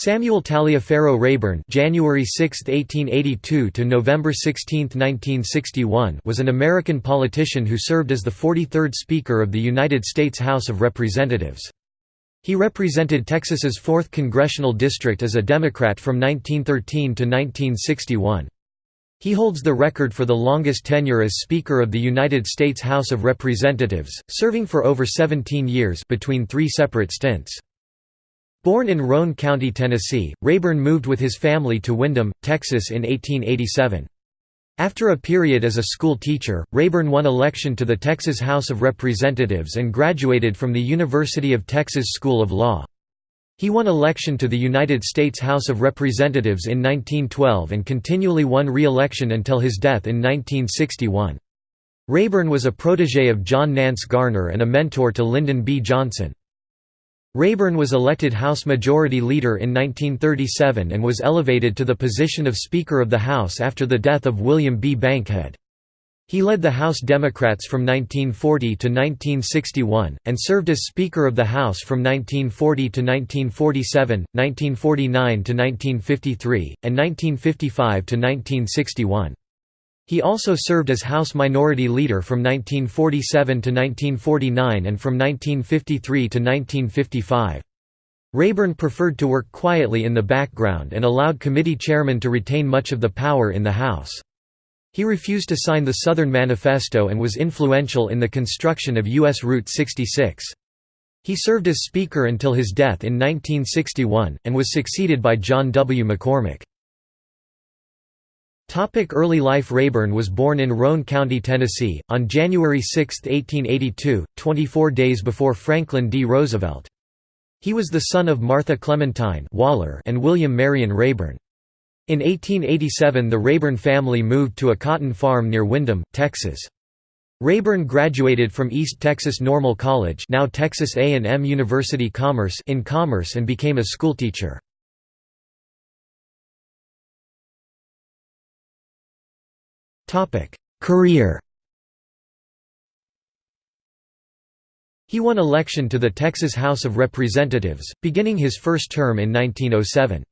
Samuel Taliaferro Rayburn January 6, 1882 to November 16, 1961 was an American politician who served as the 43rd Speaker of the United States House of Representatives. He represented Texas's 4th congressional district as a Democrat from 1913 to 1961. He holds the record for the longest tenure as Speaker of the United States House of Representatives, serving for over 17 years between three separate stints. Born in Roane County, Tennessee, Rayburn moved with his family to Windom, Texas in 1887. After a period as a school teacher, Rayburn won election to the Texas House of Representatives and graduated from the University of Texas School of Law. He won election to the United States House of Representatives in 1912 and continually won re-election until his death in 1961. Rayburn was a protege of John Nance Garner and a mentor to Lyndon B. Johnson. Rayburn was elected House Majority Leader in 1937 and was elevated to the position of Speaker of the House after the death of William B. Bankhead. He led the House Democrats from 1940 to 1961, and served as Speaker of the House from 1940 to 1947, 1949 to 1953, and 1955 to 1961. He also served as House Minority Leader from 1947 to 1949 and from 1953 to 1955. Rayburn preferred to work quietly in the background and allowed committee chairmen to retain much of the power in the House. He refused to sign the Southern Manifesto and was influential in the construction of U.S. Route 66. He served as Speaker until his death in 1961, and was succeeded by John W. McCormack. Topic early life Rayburn was born in Roane County, Tennessee, on January 6, 1882, 24 days before Franklin D. Roosevelt. He was the son of Martha Clementine Waller and William Marion Rayburn. In 1887 the Rayburn family moved to a cotton farm near Windom, Texas. Rayburn graduated from East Texas Normal College now Texas A&M University Commerce in Commerce and became a schoolteacher. Career He won election to the Texas House of Representatives, beginning his first term in 1907.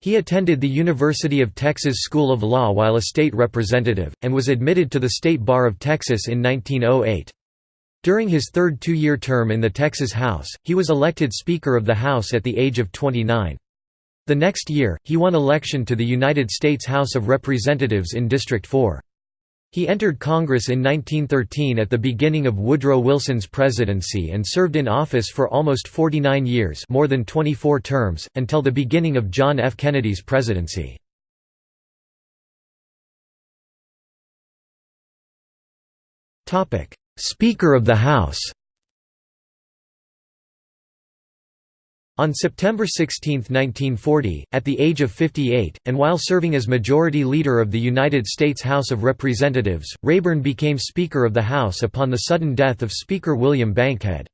He attended the University of Texas School of Law while a state representative, and was admitted to the State Bar of Texas in 1908. During his third two-year term in the Texas House, he was elected Speaker of the House at the age of 29. The next year, he won election to the United States House of Representatives in District 4. He entered Congress in 1913 at the beginning of Woodrow Wilson's presidency and served in office for almost 49 years more than 24 terms, until the beginning of John F. Kennedy's presidency. Speaker of the House On September 16, 1940, at the age of 58, and while serving as Majority Leader of the United States House of Representatives, Rayburn became Speaker of the House upon the sudden death of Speaker William Bankhead.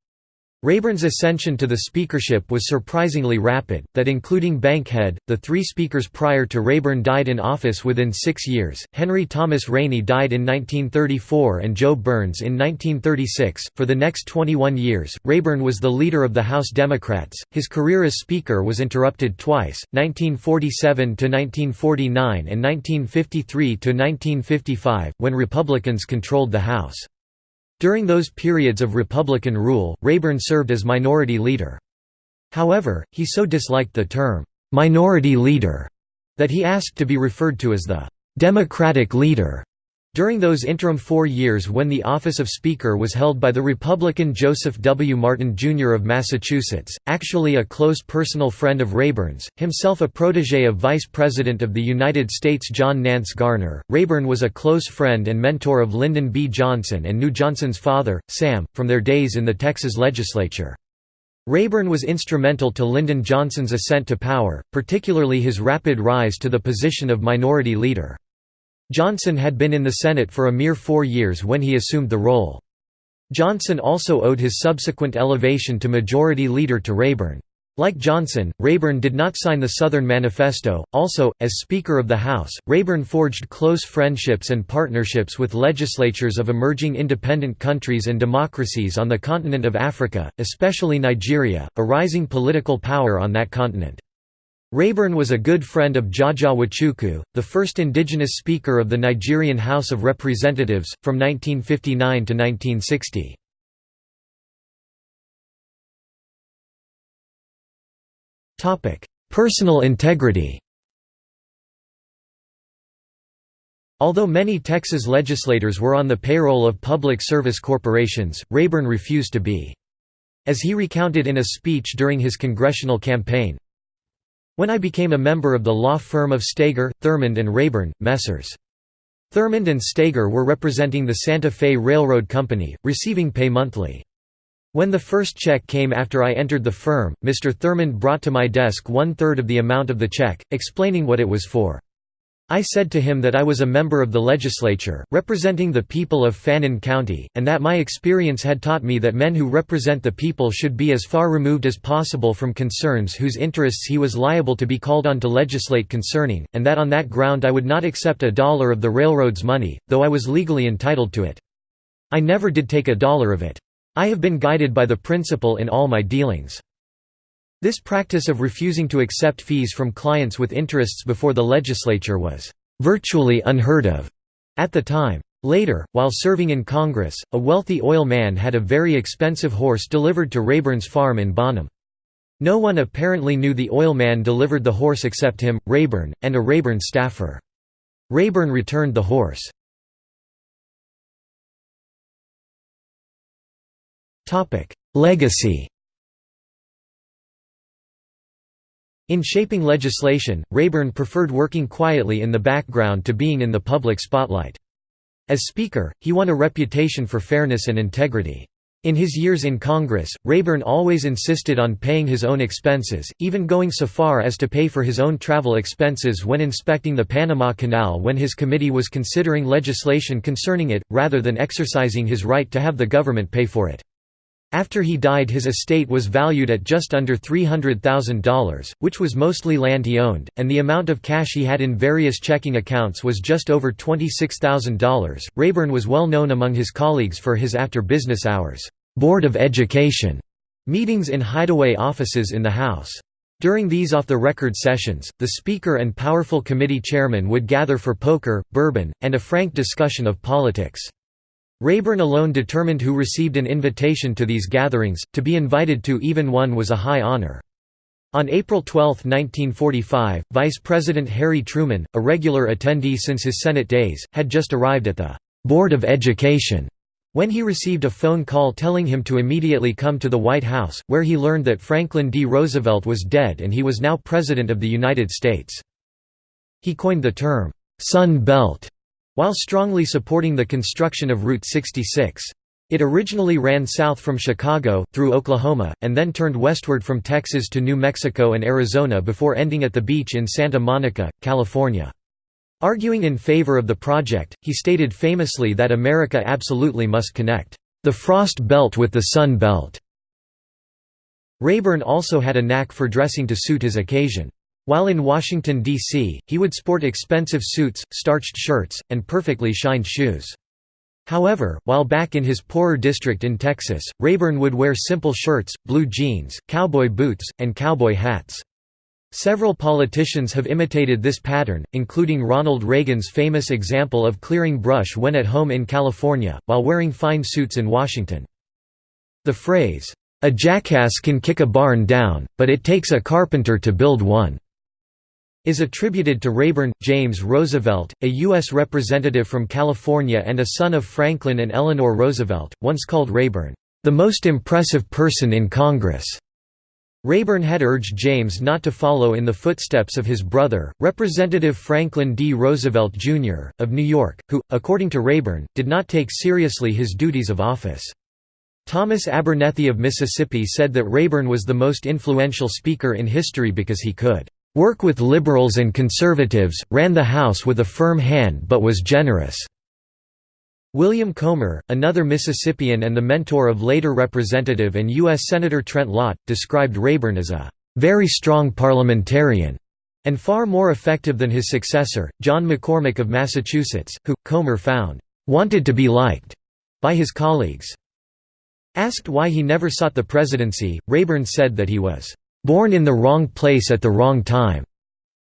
Rayburn's ascension to the speakership was surprisingly rapid, that including Bankhead, the three speakers prior to Rayburn died in office within six years. Henry Thomas Rainey died in 1934 and Joe Byrns in 1936. For the next 21 years, Rayburn was the leader of the House Democrats. His career as Speaker was interrupted twice 1947 to 1949 and 1953 to 1955, when Republicans controlled the House. During those periods of Republican rule, Rayburn served as minority leader. However, he so disliked the term, "'minority leader' that he asked to be referred to as the "'Democratic leader' During those interim four years when the office of Speaker was held by the Republican Joseph W. Martin, Jr. of Massachusetts, actually a close personal friend of Rayburn's, himself a protege of Vice President of the United States John Nance Garner, Rayburn was a close friend and mentor of Lyndon B. Johnson and knew Johnson's father, Sam, from their days in the Texas legislature. Rayburn was instrumental to Lyndon Johnson's ascent to power, particularly his rapid rise to the position of Minority Leader. Johnson had been in the Senate for a mere four years when he assumed the role. Johnson also owed his subsequent elevation to Majority Leader to Rayburn. Like Johnson, Rayburn did not sign the Southern Manifesto. Also, as Speaker of the House, Rayburn forged close friendships and partnerships with legislatures of emerging independent countries and democracies on the continent of Africa, especially Nigeria, a rising political power on that continent. Rayburn was a good friend of Jaja Wachuku, the first indigenous speaker of the Nigerian House of Representatives, from 1959 to 1960. Personal integrity Although many Texas legislators were on the payroll of public service corporations, Rayburn refused to be. As he recounted in a speech during his congressional campaign, when I became a member of the law firm of Steger, Thurmond and Rayburn, Messrs. Thurmond and Steger were representing the Santa Fe Railroad Company, receiving pay monthly. When the first check came after I entered the firm, Mr. Thurmond brought to my desk one-third of the amount of the check, explaining what it was for. I said to him that I was a member of the legislature, representing the people of Fannin County, and that my experience had taught me that men who represent the people should be as far removed as possible from concerns whose interests he was liable to be called on to legislate concerning, and that on that ground I would not accept a dollar of the railroad's money, though I was legally entitled to it. I never did take a dollar of it. I have been guided by the principle in all my dealings. This practice of refusing to accept fees from clients with interests before the legislature was virtually unheard of at the time. Later, while serving in Congress, a wealthy oil man had a very expensive horse delivered to Rayburn's farm in Bonham. No one apparently knew the oil man delivered the horse except him, Rayburn, and a Rayburn staffer. Rayburn returned the horse. Legacy In shaping legislation, Rayburn preferred working quietly in the background to being in the public spotlight. As Speaker, he won a reputation for fairness and integrity. In his years in Congress, Rayburn always insisted on paying his own expenses, even going so far as to pay for his own travel expenses when inspecting the Panama Canal when his committee was considering legislation concerning it, rather than exercising his right to have the government pay for it. After he died his estate was valued at just under $300,000, which was mostly land he owned, and the amount of cash he had in various checking accounts was just over $26,000. Rayburn was well known among his colleagues for his after business hours, Board of Education meetings in hideaway offices in the House. During these off-the-record sessions, the Speaker and powerful committee chairman would gather for poker, bourbon, and a frank discussion of politics. Rayburn alone determined who received an invitation to these gatherings, to be invited to even one was a high honor. On April 12, 1945, Vice President Harry Truman, a regular attendee since his Senate days, had just arrived at the Board of Education when he received a phone call telling him to immediately come to the White House, where he learned that Franklin D. Roosevelt was dead and he was now President of the United States. He coined the term, "'Sun Belt' while strongly supporting the construction of Route 66. It originally ran south from Chicago, through Oklahoma, and then turned westward from Texas to New Mexico and Arizona before ending at the beach in Santa Monica, California. Arguing in favor of the project, he stated famously that America absolutely must connect, "...the frost belt with the sun belt." Rayburn also had a knack for dressing to suit his occasion. While in Washington, D.C., he would sport expensive suits, starched shirts, and perfectly shined shoes. However, while back in his poorer district in Texas, Rayburn would wear simple shirts, blue jeans, cowboy boots, and cowboy hats. Several politicians have imitated this pattern, including Ronald Reagan's famous example of clearing brush when at home in California, while wearing fine suits in Washington. The phrase, "'A jackass can kick a barn down, but it takes a carpenter to build one' is attributed to Rayburn. James Roosevelt, a U.S. representative from California and a son of Franklin and Eleanor Roosevelt, once called Rayburn, the most impressive person in Congress. Rayburn had urged James not to follow in the footsteps of his brother, Representative Franklin D. Roosevelt, Jr., of New York, who, according to Rayburn, did not take seriously his duties of office. Thomas Abernethy of Mississippi said that Rayburn was the most influential speaker in history because he could Work with liberals and conservatives, ran the House with a firm hand but was generous. William Colmer, another Mississippian and the mentor of later Representative and U.S. Senator Trent Lott, described Rayburn as a very strong parliamentarian and far more effective than his successor, John McCormack of Massachusetts, who, Colmer found, wanted to be liked by his colleagues. Asked why he never sought the presidency, Rayburn said that he was "...born in the wrong place at the wrong time,"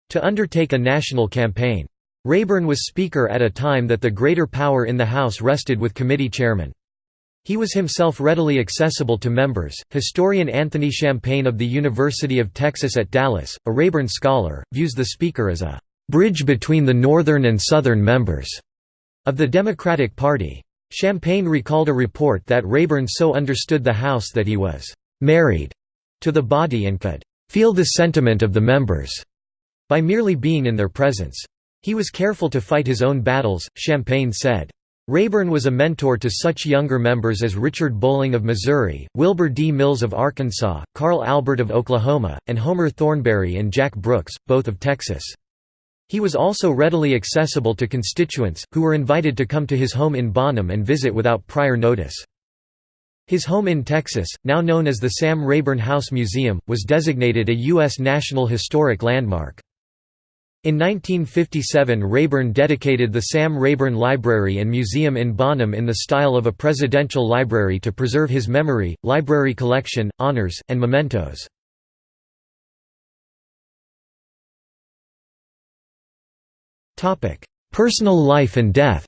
to undertake a national campaign. Rayburn was Speaker at a time that the greater power in the House rested with committee chairmen. He was himself readily accessible to members. Historian Anthony Champagne of the University of Texas at Dallas, a Rayburn scholar, views the Speaker as a bridge between the Northern and Southern members of the Democratic Party. Champagne recalled a report that Rayburn so understood the House that he was married to the body and could feel the sentiment of the members by merely being in their presence. He was careful to fight his own battles, Champagne said. Rayburn was a mentor to such younger members as Richard Bolling of Missouri, Wilbur D. Mills of Arkansas, Carl Albert of Oklahoma, and Homer Thornberry and Jack Brooks, both of Texas. He was also readily accessible to constituents, who were invited to come to his home in Bonham and visit without prior notice. His home in Texas, now known as the Sam Rayburn House Museum, was designated a U.S. National Historic Landmark. In 1957 Rayburn dedicated the Sam Rayburn Library and Museum in Bonham in the style of a presidential library to preserve his memory, library collection, honors, and mementos. Personal life and death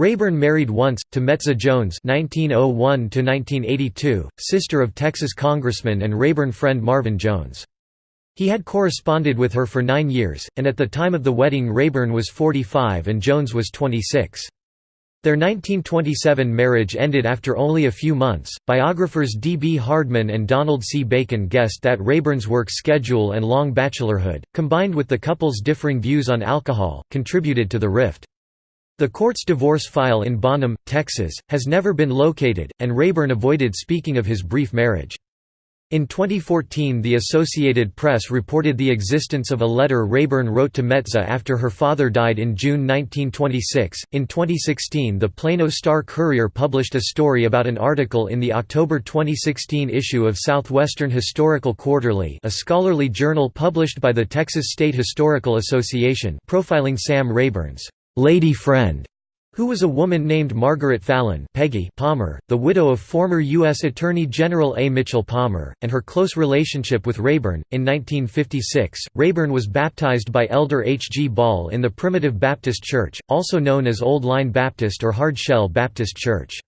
Rayburn married once, to Metza Jones (1901–1982), sister of Texas Congressman and Rayburn friend Marvin Jones. He had corresponded with her for nine years, and at the time of the wedding Rayburn was 45 and Jones was 26. Their 1927 marriage ended after only a few months. Biographers D. B. Hardeman and Donald C. Bacon guessed that Rayburn's work schedule and long bachelorhood, combined with the couple's differing views on alcohol, contributed to the rift. The court's divorce file in Bonham, Texas, has never been located, and Rayburn avoided speaking of his brief marriage. In 2014 the Associated Press reported the existence of a letter Rayburn wrote to Metza after her father died in June 1926. In 2016 the Plano Star-Courier published a story about an article in the October 2016 issue of Southwestern Historical Quarterly a scholarly journal published by the Texas State Historical Association profiling Sam Rayburn's lady friend who was a woman named Margaret Fallon Peggy Palmer, the widow of former U.S. Attorney General A. Mitchell Palmer, and her close relationship with Rayburn. In 1956, Rayburn was baptized by Elder H. G. Ball in the Primitive Baptist Church, also known as Old Line Baptist or Hard Shell Baptist Church.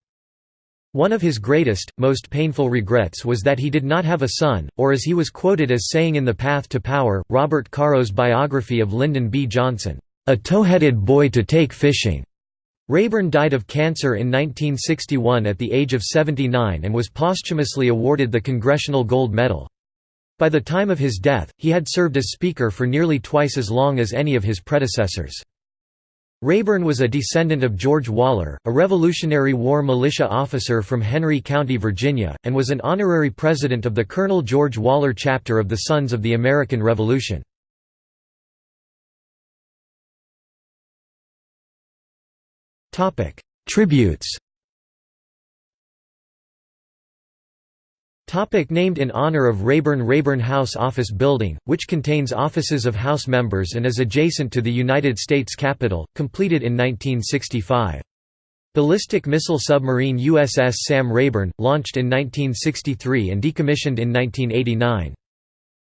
One of his greatest, most painful regrets was that he did not have a son, or as he was quoted as saying in The Path to Power, Robert Caro's biography of Lyndon B. Johnson, "...a tow-headed boy to take fishing." Rayburn died of cancer in 1961 at the age of 79 and was posthumously awarded the Congressional Gold Medal. By the time of his death, he had served as Speaker for nearly twice as long as any of his predecessors. Rayburn was a descendant of George Waller, a Revolutionary War militia officer from Henry County, Virginia, and was an honorary president of the Colonel George Waller chapter of the Sons of the American Revolution. Topic: Tributes. Topic named in honor of Rayburn Rayburn House Office Building, which contains offices of House members and is adjacent to the United States Capitol, completed in 1965. Ballistic missile submarine USS Sam Rayburn, launched in 1963 and decommissioned in 1989.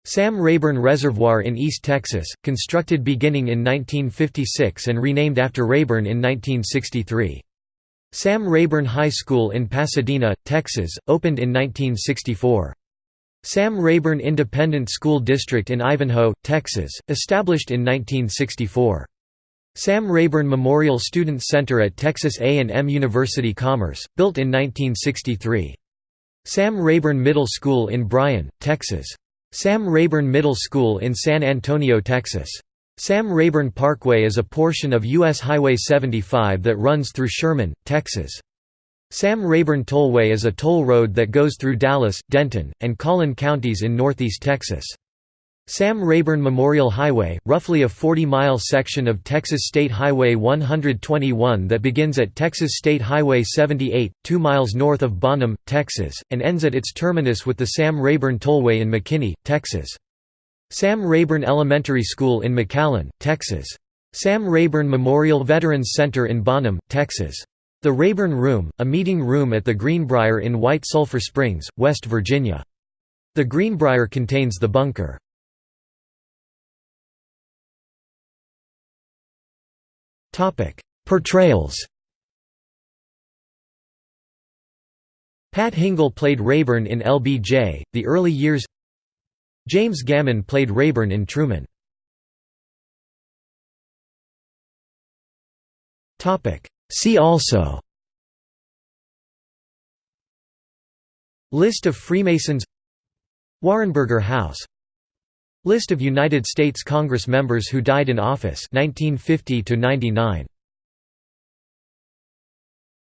Sam Rayburn Reservoir in East Texas, constructed beginning in 1956 and renamed after Rayburn in 1963. Sam Rayburn High School in Pasadena, Texas, opened in 1964. Sam Rayburn Independent School District in Ivanhoe, Texas, established in 1964. Sam Rayburn Memorial Student Center at Texas A&M University Commerce, built in 1963. Sam Rayburn Middle School in Bryan, Texas. Sam Rayburn Middle School in San Antonio, Texas. Sam Rayburn Parkway is a portion of U.S. Highway 75 that runs through Sherman, Texas. Sam Rayburn Tollway is a toll road that goes through Dallas, Denton, and Collin counties in northeast Texas. Sam Rayburn Memorial Highway, roughly a 40-mile section of Texas State Highway 121 that begins at Texas State Highway 78, 2 miles north of Bonham, Texas, and ends at its terminus with the Sam Rayburn Tollway in McKinney, Texas. Sam Rayburn Elementary School in McAllen, Texas. Sam Rayburn Memorial Veterans Center in Bonham, Texas. The Rayburn Room, a meeting room at the Greenbrier in White Sulphur Springs, West Virginia. The Greenbrier contains the bunker. Portrayals. Pat Hingle played Rayburn in LBJ, The Early Years. James Gammon played Rayburn in Truman. See also. List of Freemasons. Warrenburger House List of United States Congress members who died in office 1950 to 99